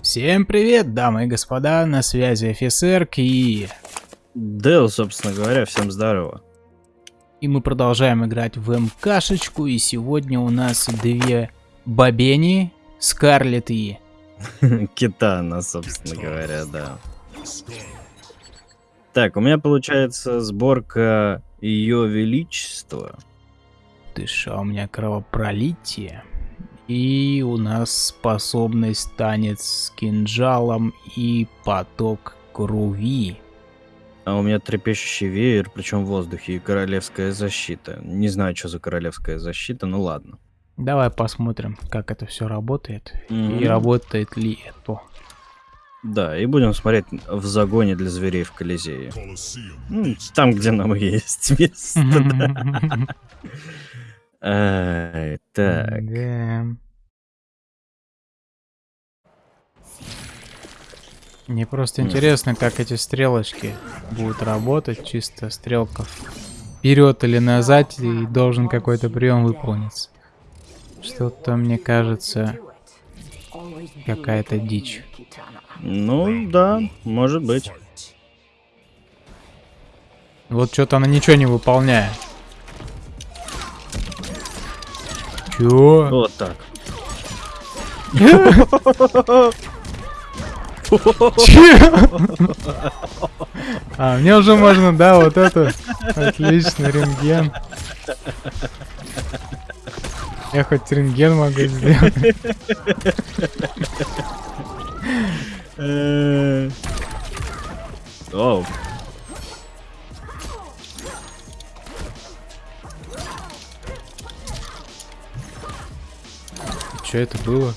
Всем привет, дамы и господа, на связи офицер и... Дэл, собственно говоря, всем здорово. И мы продолжаем играть в МКшечку, и сегодня у нас две бабени, Скарлет и... Китана, собственно говоря, да. Так, у меня получается сборка Ее Величества. Ты шо, у меня кровопролитие. И у нас способность танец с кинжалом и поток крови. А у меня трепещущий веер, причем в воздухе, и королевская защита. Не знаю, что за королевская защита, ну ладно. Давай посмотрим, как это все работает. Мгм. И работает ли это. Да, и будем смотреть в загоне для зверей в Колизее. Ну, там, где нам есть место. Так. Мне просто интересно, как эти стрелочки будут работать. Чисто стрелка вперед или назад, и должен какой-то прием выполниться. Что-то, мне кажется, какая-то дичь. Ну да, может быть. Вот что-то она ничего не выполняет. Чё? Вот так. А, мне уже можно, да, вот это. Отлично, рентген. Я хоть рентген могу сделать. Э, Оу. Что это было?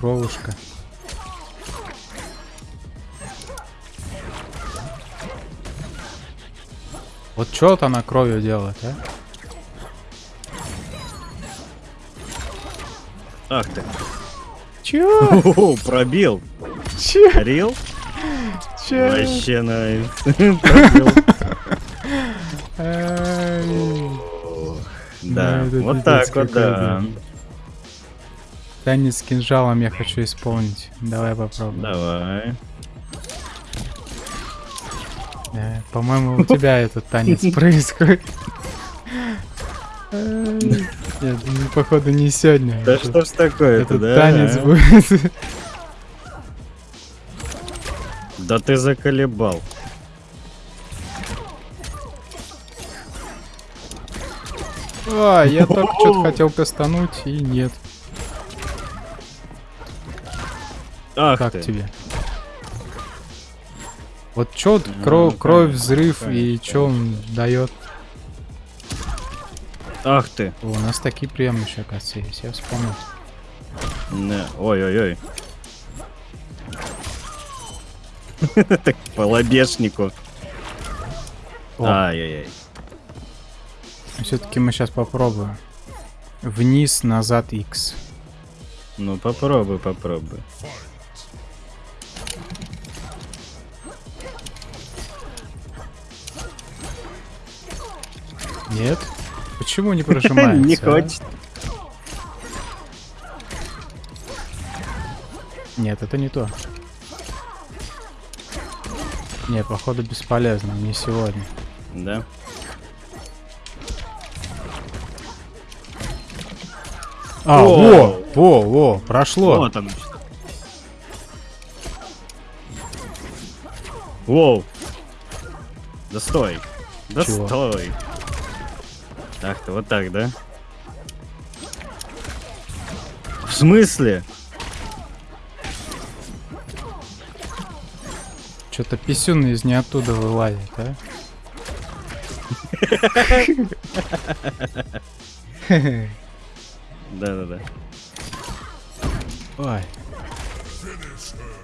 Кровушка. Вот что вот она кровью делает, а? Ах ты. Чё? О, пробил. Чё? Рил? Чё? Вообще найс. Да, вот так вот, да. Танец с кинжалом я хочу исполнить. Давай попробуем. Давай. Да, По-моему, у тебя этот танец происходит. Нет, походу не сегодня. Да что ж такое-то, да? танец будет. Да ты заколебал. А, я только что-то хотел кастануть, и нет. Ах Как ты. тебе? Вот чё Ну, кровь, кровь, конечно, взрыв и конечно. чё он дает? Ах ты. О, у нас такие приемы еще, оказывается, есть, я вспомнил. Не, Ой-ой-ой. Так по лобешнику. Ай-яй-яй. Все-таки мы сейчас попробуем. Вниз, назад, X. Ну попробуй, попробуй. Нет? Почему не прожимается? Не а? хочет. Нет, это не то. Не, походу бесполезно, не сегодня. Да. А, О! во, во, во, прошло. Вот оно. Воу. Да стой. Да Чего? стой. Ты, вот так, да? В смысле? Что-то писюн из не оттуда вылазит, а? Да-да-да. Ой.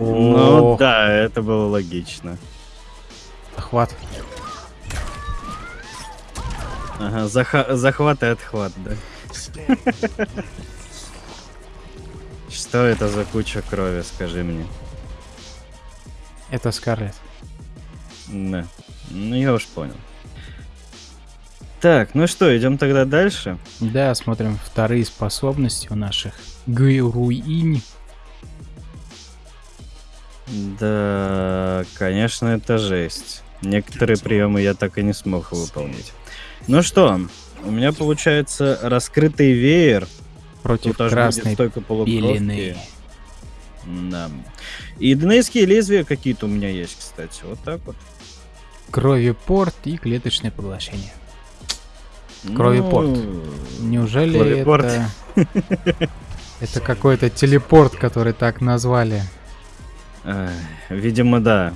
Ну да, это было логично. Охват. Ага, заха- захват и отхват, да. Что это за куча крови, скажи мне? Это Скарлет. Да. Ну, я уж понял. Так, ну что, идем тогда дальше? Да, смотрим вторые способности у наших Гюруинь. Да, конечно, это жесть. Некоторые приемы я так и не смог выполнить. Ну что, у меня получается раскрытый веер. Против Тут красной полукровки. пелены. Да. И донейские лезвия какие-то у меня есть, кстати. Вот так вот. Кровепорт и клеточное поглощение. Кровепорт. Ну, Неужели Кровепорт. это... Это какой-то телепорт, который так назвали. видимо, да.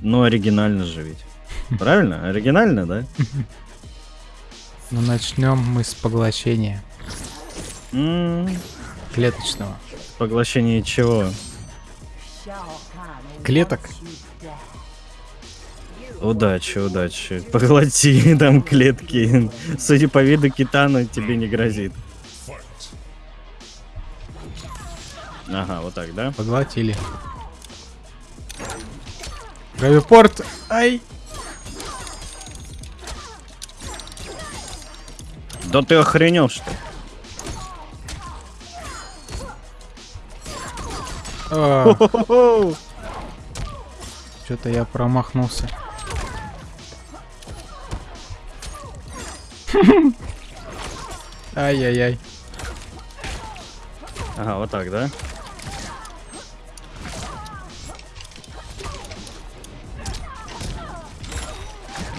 Ну, оригинально же ведь. Правильно? Оригинально, да? Ну, начнем мы с поглощения клеточного. Поглощение чего? Клеток? Удачи, удачи. Поглоти там клетки. Судя по виду китана, тебе не грозит. Ага, вот так, да? Поглотили. Кровепорт! Ай! Да ты охренел, что ли? Что-то я промахнулся. Ай-яй-яй. Ага, вот так, да?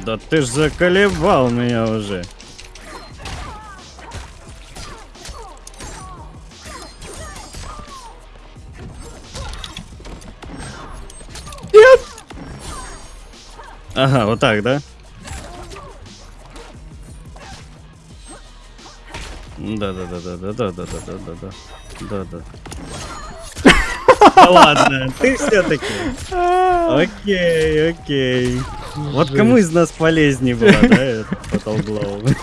Да ты ж заколебал меня уже. Ага, вот так, да? Да, да, да, да, да, да, да, да, да, да, да, да, да. Да ладно, ты все-таки. Окей, окей. Вот кому из нас полезнее было, да, Fatal Glow?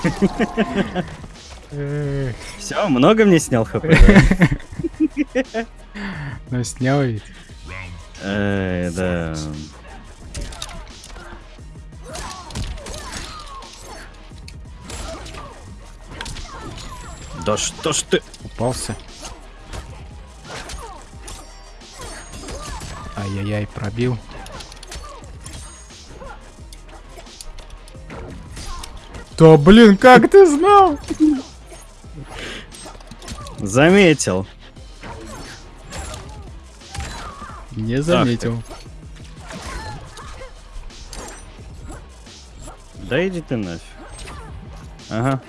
Все, много мне снял хп? Ну, снял ведь. Эй, да. Да что ж ты... Упался. Ай-яй-яй, пробил. Да блин, как ты знал? Заметил. Не заметил. Да иди ты нафиг. Ага.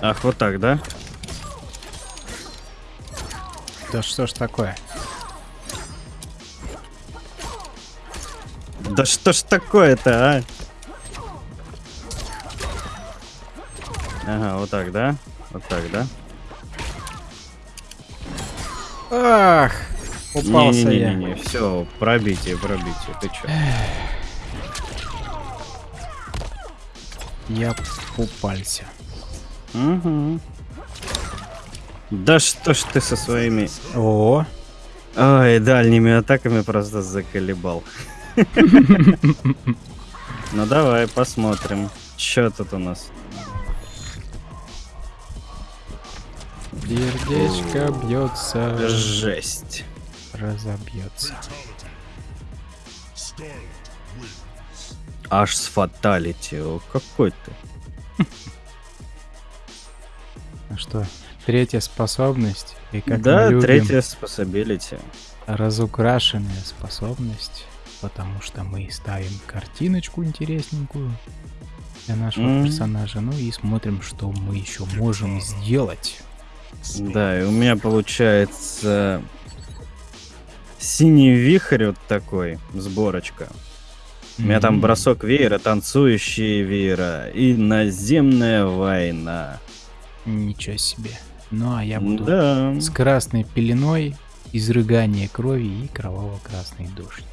Ах, вот так, да? Да что ж такое? Да что ж такое-то, а? Ага, вот так, да? Вот так, да? Ах, упался я. Не-не-не, все, пробитие, пробитие, ты чё? Я упался. Угу. Да что ж ты со своими... О, Ой, дальними атаками просто заколебал. Ну давай, посмотрим. Чё тут у нас? сердечко бьется, Жесть. разобьется. Аж с фаталити. О, какой ты. Что? Третья способность. И как да, мы любим, третья способилити. разукрашенная способность. Потому что мы ставим картиночку интересненькую для нашего М. персонажа. Ну и смотрим, что мы еще можем сделать. Да, и у меня получается синий вихрь вот такой, сборочка. У меня там бросок веера, танцующие веера и наземная война. Ничего себе. Ну а я буду да. с красной пеленой, изрыгание крови и кроваво-красный дождь.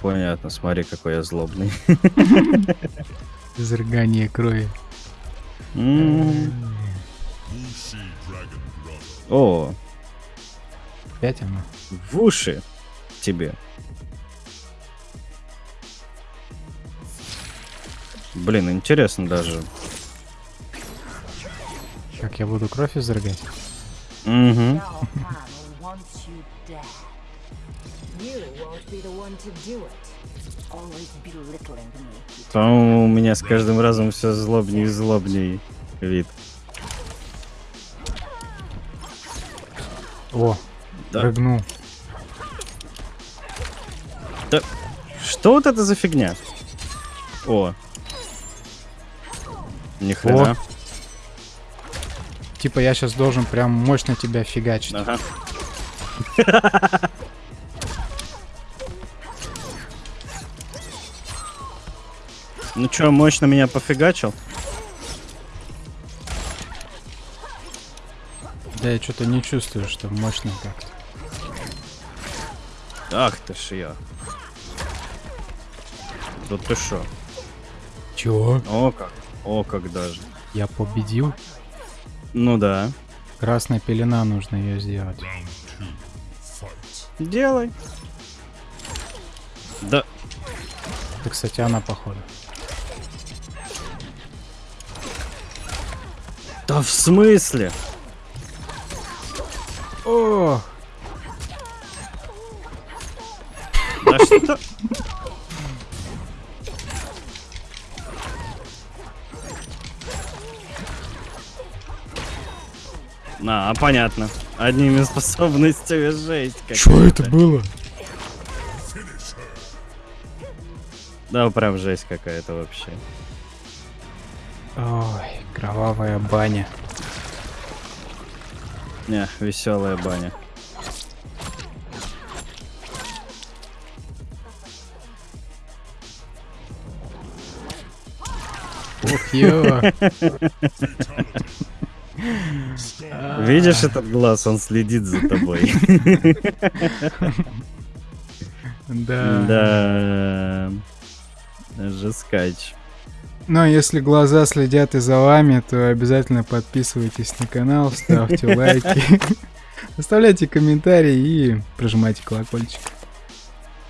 Понятно, смотри, какой я злобный. Изрыгание крови. О. Опять она. В уши тебе. Блин, интересно даже. Как я буду кровь изрыгать? Угу. По-моему, у меня с каждым разом все злобнее и злобнее вид. О, Да. прыгнул. Да. Что вот это за фигня? О. Ни хрена. Типа я сейчас должен прям мощно тебя фигачить. Ага. Ну чё, мощно меня пофигачил? Да я что-то не чувствую, что мощно как-то. Ах ты ж я. Да ты шо? Чего? О как. О как даже. Я победил? Ну да. Красная пелена, нужно ее сделать. Делай. Да. Это, кстати, она походу. Да в смысле? О, Да что? А, понятно. Одними способностями жесть. что это было? Да, прям жесть какая-то вообще. Ой, кровавая баня. Не, веселая баня. Ух, ё. Видишь этот глаз, он следит за тобой. Да. Да. Жескач. Но если глаза следят и за вами, то обязательно подписывайтесь на канал, ставьте лайки, оставляйте комментарии и прожимайте колокольчик.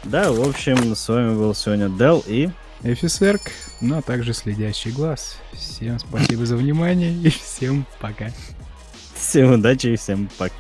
Да, в общем, с вами был сегодня Дел и... Эфисерк, ну а также следящий глаз. Всем спасибо за внимание и всем пока. Всем удачи и всем пока.